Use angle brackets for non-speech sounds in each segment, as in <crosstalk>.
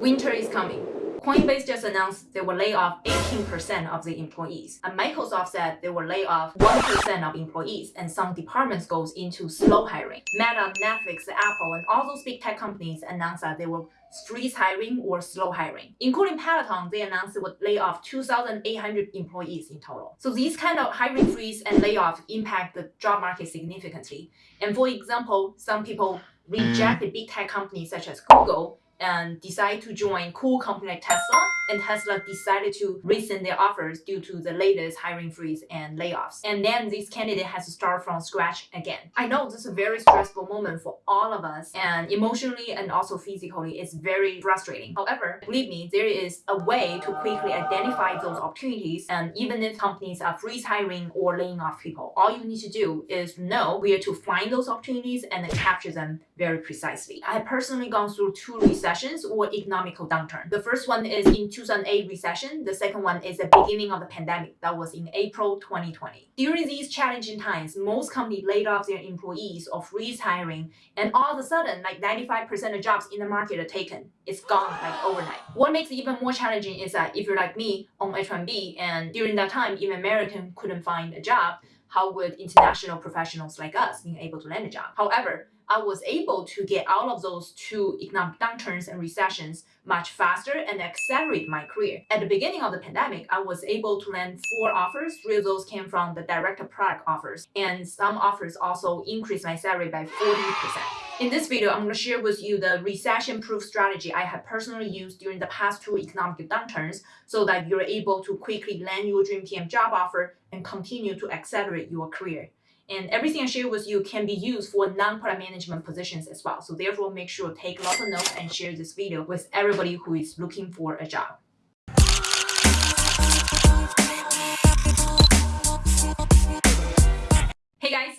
Winter is coming. Coinbase just announced they will lay off 18% of the employees. And Microsoft said they will lay off 1% of employees and some departments goes into slow hiring. Meta, Netflix, Apple, and all those big tech companies announced that they will freeze hiring or slow hiring. Including Peloton, they announced they would lay off 2,800 employees in total. So these kind of hiring freeze and layoff impact the job market significantly. And for example, some people rejected mm. big tech companies such as Google and decide to join cool company like Tesla, and Tesla decided to rescind their offers due to the latest hiring freeze and layoffs. And then this candidate has to start from scratch again. I know this is a very stressful moment for all of us, and emotionally and also physically, it's very frustrating. However, believe me, there is a way to quickly identify those opportunities, and even if companies are freeze hiring or laying off people, all you need to do is know where to find those opportunities and capture them very precisely. I have personally gone through two recessions recessions or economical downturn. The first one is in 2008 recession. The second one is the beginning of the pandemic. That was in April 2020. During these challenging times, most companies laid off their employees or freeze hiring. And all of a sudden, like 95% of jobs in the market are taken. It's gone like overnight. What makes it even more challenging is that if you're like me on H1B and during that time, even American couldn't find a job, how would international professionals like us being able to land a job? However, I was able to get out of those two economic downturns and recessions much faster and accelerate my career. At the beginning of the pandemic, I was able to land four offers. Three of those came from the direct product offers, and some offers also increased my salary by 40%. In this video, I'm going to share with you the recession-proof strategy I have personally used during the past two economic downturns so that you're able to quickly land your dream PM job offer and continue to accelerate your career. And everything I share with you can be used for non-product management positions as well. So therefore, make sure to take lots of notes and share this video with everybody who is looking for a job.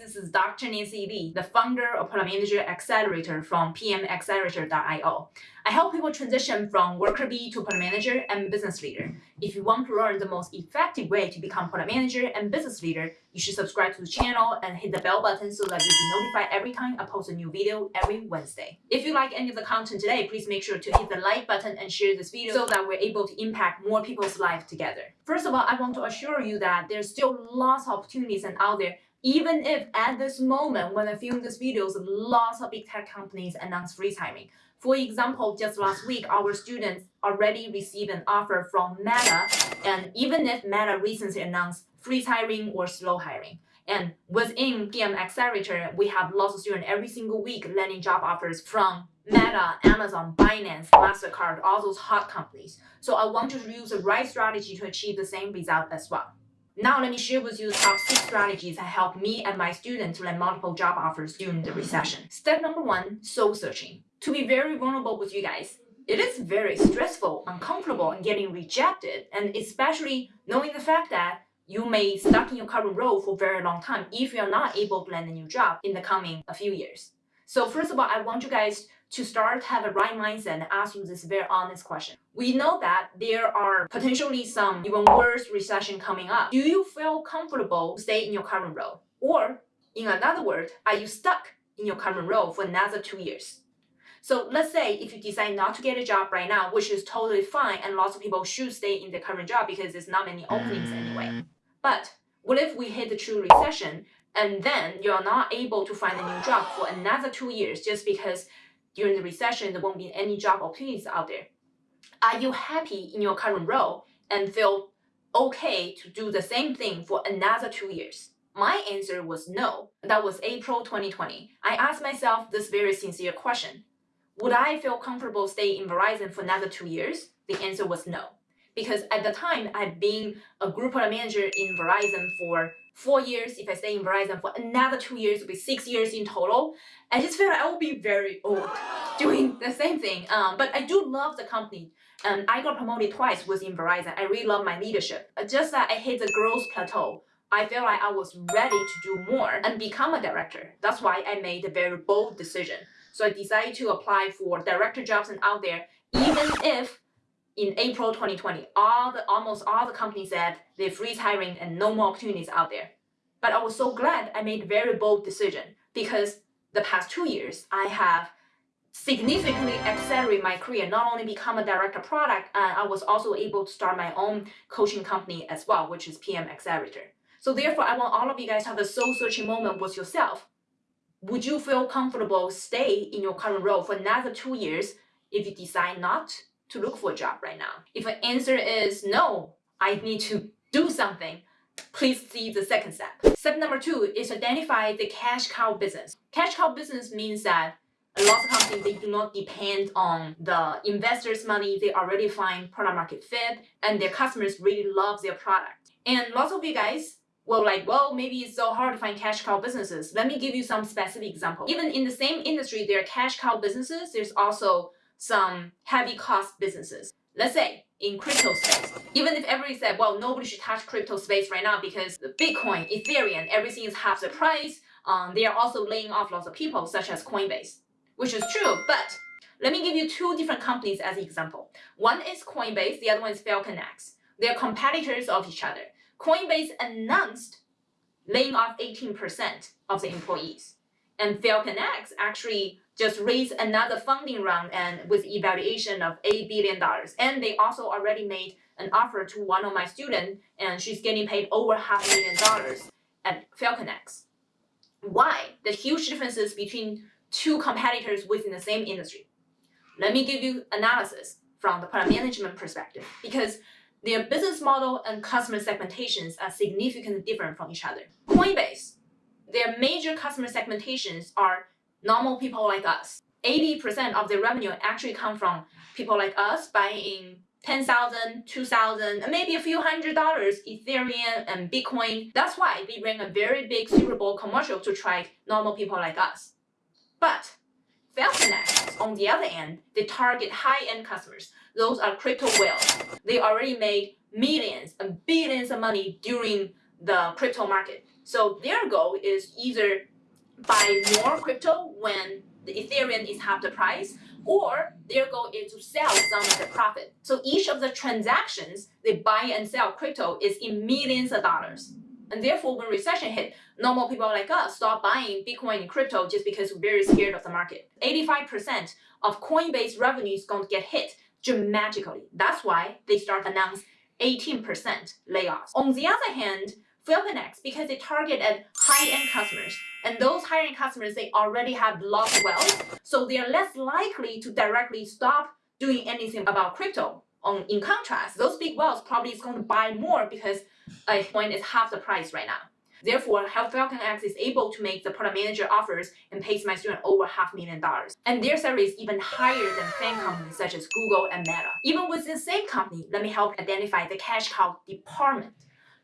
This is Dr. Nancy Li, the founder of Product Manager Accelerator from pmaccelerator.io. I help people transition from worker bee to product manager and business leader. If you want to learn the most effective way to become product manager and business leader, you should subscribe to the channel and hit the bell button so that you'll be notified every time I post a new video every Wednesday. If you like any of the content today, please make sure to hit the like button and share this video so that we're able to impact more people's lives together. First of all, I want to assure you that there's still lots of opportunities out there even if at this moment when I film this videos, lots of big tech companies announce free hiring. For example, just last week, our students already received an offer from Meta, and even if Meta recently announced free hiring or slow hiring. And within PM Accelerator, we have lots of students every single week landing job offers from Meta, Amazon, Binance, MasterCard, all those hot companies. So I want to use the right strategy to achieve the same result as well. Now let me share with you top 6 strategies that help me and my students to land multiple job offers during the recession. Step number 1, soul searching. To be very vulnerable with you guys, it is very stressful, uncomfortable, and getting rejected, and especially knowing the fact that you may stuck in your current role for a very long time if you're not able to land a new job in the coming a few years. So first of all, I want you guys to start have a right mindset and ask you this very honest question. We know that there are potentially some even worse recession coming up. Do you feel comfortable stay in your current role? Or in another word, are you stuck in your current role for another two years? So let's say if you decide not to get a job right now, which is totally fine, and lots of people should stay in their current job because there's not many openings anyway. Mm. But what if we hit the true recession and then you're not able to find a new job for another two years just because during the recession, there won't be any job opportunities out there. Are you happy in your current role and feel okay to do the same thing for another two years? My answer was no. That was April 2020. I asked myself this very sincere question. Would I feel comfortable staying in Verizon for another two years? The answer was no. Because at the time, I've been a group product manager in Verizon for four years. If I stay in Verizon for another two years, it'll be six years in total. I just feel like I will be very old <laughs> doing the same thing. Um, but I do love the company. And I got promoted twice within Verizon. I really love my leadership. Just that I hit the growth plateau. I felt like I was ready to do more and become a director. That's why I made a very bold decision. So I decided to apply for director jobs and out there, even if in April 2020, all the almost all the companies said they freeze hiring and no more opportunities out there. But I was so glad I made a very bold decision because the past two years I have significantly accelerate my career, not only become a director product, uh, I was also able to start my own coaching company as well, which is PM Accelerator. So therefore, I want all of you guys to have a soul searching moment with yourself. Would you feel comfortable stay in your current role for another two years if you decide not to look for a job right now? If the answer is no, I need to do something, please see the second step. Step number two is identify the cash cow business. Cash cow business means that a lot of companies they do not depend on the investors' money. They already find product market fit and their customers really love their product. And lots of you guys well, like, well, maybe it's so hard to find cash cow businesses. Let me give you some specific example. Even in the same industry, there are cash cow businesses. There's also some heavy cost businesses. Let's say in crypto space, even if everybody said, well, nobody should touch crypto space right now because Bitcoin, Ethereum, everything is half the price. Um, they are also laying off lots of people, such as Coinbase, which is true. But let me give you two different companies as an example. One is Coinbase, the other one is FalconX. They're competitors of each other. Coinbase announced laying off 18% of the employees. And FalconX actually just raised another funding round and with evaluation of $8 billion. And they also already made an offer to one of my students, and she's getting paid over half a million dollars at FalconX. Why? The huge differences between two competitors within the same industry. Let me give you analysis from the product management perspective because their business model and customer segmentations are significantly different from each other. Coinbase, their major customer segmentations are normal people like us. 80% of their revenue actually come from people like us buying 10,000, 2,000, maybe a few hundred dollars Ethereum and Bitcoin. That's why they ran a very big Super Bowl commercial to try normal people like us. But FalconX, on the other end, they target high-end customers. Those are crypto whales. They already made millions and billions of money during the crypto market. So their goal is either buy more crypto when the Ethereum is half the price, or their goal is to sell some of the profit. So each of the transactions they buy and sell crypto is in millions of dollars. And therefore, when recession hit, normal people like us stop buying Bitcoin and crypto just because we're very scared of the market. 85% of Coinbase revenue is going to get hit dramatically. That's why they start announce 18% layoffs. On the other hand, FalconX, because they target at high-end customers, and those high-end customers, they already have lots of wealth, so they are less likely to directly stop doing anything about crypto. On, in contrast, those big wealth probably is going to buy more because a coin is half the price right now. Therefore, Health FalconX is able to make the product manager offers and pays my student over half million dollars. And their salary is even higher than FANG companies such as Google and Meta. Even with the same company, let me help identify the cash cow department.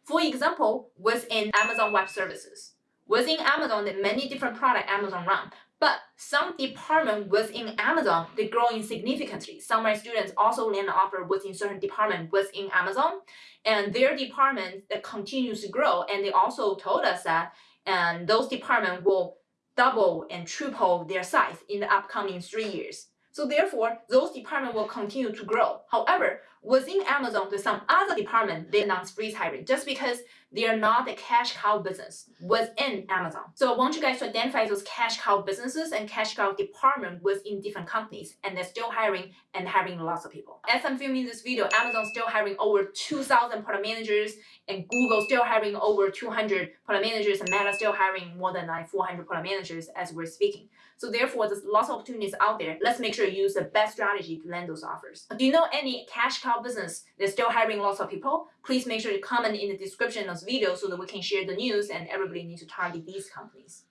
For example, within Amazon Web Services. Within Amazon, there are many different products Amazon run, but some department within Amazon, they're growing significantly. Some of my students also land offer within certain department within Amazon, and their department that continues to grow. And they also told us that and those department will double and triple their size in the upcoming three years. So therefore, those departments will continue to grow. However, within Amazon, there's some other department they announce freeze hiring just because they are not a cash cow business within Amazon. So I want you guys to identify those cash cow businesses and cash cow department within different companies, and they're still hiring and hiring lots of people. As I'm filming this video, Amazon's still hiring over 2,000 product managers, and Google still hiring over 200 product managers, and Meta still hiring more than like 400 product managers as we're speaking. So therefore, there's lots of opportunities out there. Let's make sure you use the best strategy to land those offers. Do you know any cash cow business they're still hiring lots of people? Please make sure to comment in the description of this video so that we can share the news and everybody needs to target these companies.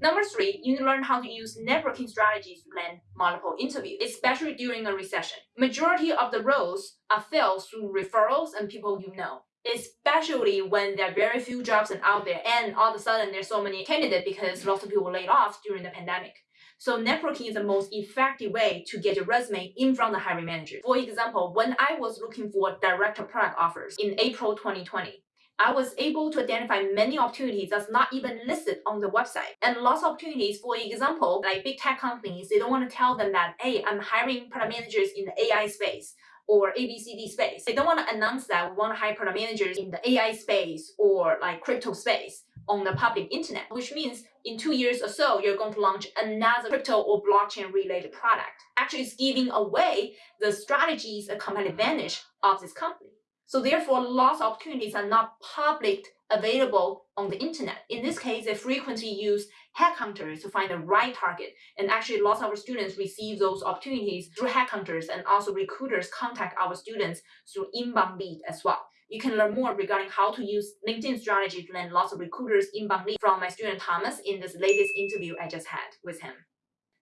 Number three, you need to learn how to use networking strategies to land multiple interviews, especially during a recession. Majority of the roles are filled through referrals and people you know especially when there are very few jobs out there and all of a sudden there's so many candidates because lots of people were laid off during the pandemic. So networking is the most effective way to get your resume in front of the hiring manager. For example, when I was looking for director product offers in April 2020, I was able to identify many opportunities that's not even listed on the website. And lots of opportunities, for example, like big tech companies, they don't want to tell them that, hey, I'm hiring product managers in the AI space or ABCD space. They don't want to announce that we want to hire product managers in the AI space or like crypto space. On the public internet, which means in two years or so, you're going to launch another crypto or blockchain related product. Actually, it's giving away the strategies, a competitive advantage of this company. So therefore, lots of opportunities are not public available on the internet. In this case, they frequently use headhunters to find the right target. And actually, lots of our students receive those opportunities through headhunters and also recruiters contact our students through inbound lead as well. You can learn more regarding how to use LinkedIn strategy to land lots of recruiters inbound lead from my student Thomas in this latest interview I just had with him.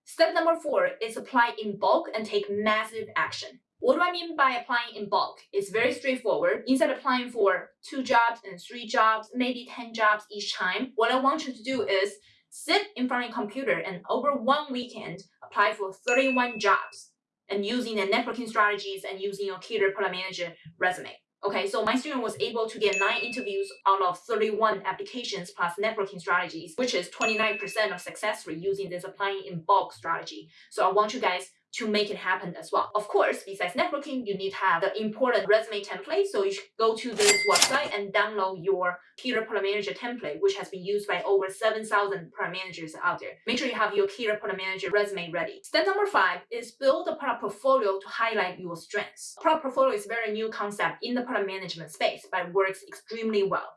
Step number four is apply in bulk and take massive action. What do I mean by applying in bulk? It's very straightforward. Instead of applying for two jobs and three jobs, maybe 10 jobs each time, what I want you to do is sit in front of your computer and over one weekend, apply for 31 jobs and using the networking strategies and using your career product manager resume. Okay, so my student was able to get nine interviews out of 31 applications plus networking strategies, which is 29% of success rate using this applying in bulk strategy. So I want you guys to make it happen as well. Of course, besides networking, you need to have the important resume template. So you should go to this website and download your Career Product Manager template, which has been used by over 7,000 product managers out there. Make sure you have your Career Product Manager resume ready. Step number five is build a product portfolio to highlight your strengths. Product portfolio is a very new concept in the product management space, but works extremely well.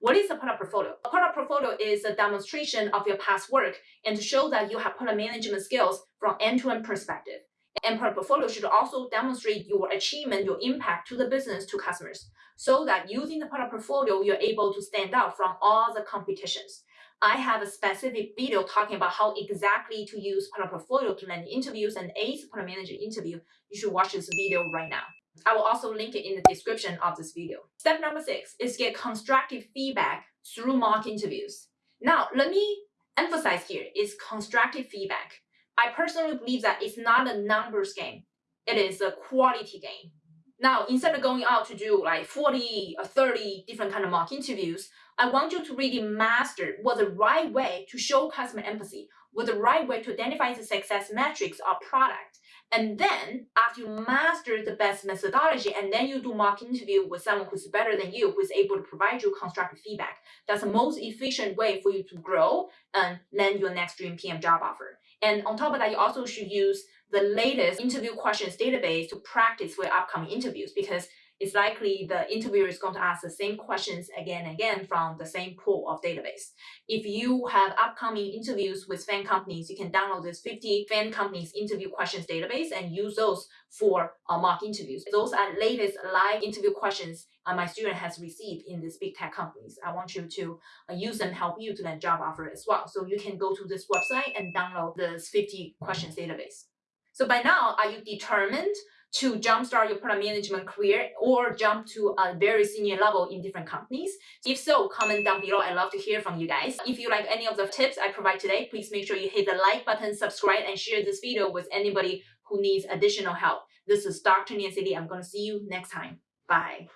What is a product portfolio? A product portfolio is a demonstration of your past work and to show that you have product management skills from end-to-end perspective. And product portfolio should also demonstrate your achievement, your impact to the business, to customers, so that using the product portfolio, you're able to stand out from all the competitions. I have a specific video talking about how exactly to use product portfolio to land interviews and ace product manager interview. You should watch this video right now. I will also link it in the description of this video. Step number six is get constructive feedback through mock interviews. Now, let me emphasize here is constructive feedback. I personally believe that it's not a numbers game. It is a quality game. Now, instead of going out to do like 40 or 30 different kind of mock interviews, I want you to really master what the right way to show customer empathy, what the right way to identify the success metrics of product, and then after you master the best methodology, and then you do mock interview with someone who's better than you, who's able to provide you constructive feedback. That's the most efficient way for you to grow and land your next dream PM job offer. And on top of that, you also should use the latest interview questions database to practice for upcoming interviews because it's likely the interviewer is going to ask the same questions again and again from the same pool of database. If you have upcoming interviews with FAANG companies, you can download this 50 FAANG companies interview questions database and use those for uh, mock interviews. Those are latest live interview questions uh, my student has received in these big tech companies. I want you to uh, use them help you to land job offer as well. So you can go to this website and download this 50 questions database. So by now, are you determined to jumpstart your product management career or jump to a very senior level in different companies? If so, comment down below. I'd love to hear from you guys. If you like any of the tips I provide today, please make sure you hit the like button, subscribe, and share this video with anybody who needs additional help. This is Dr. Nancy Li. I'm going to see you next time. Bye.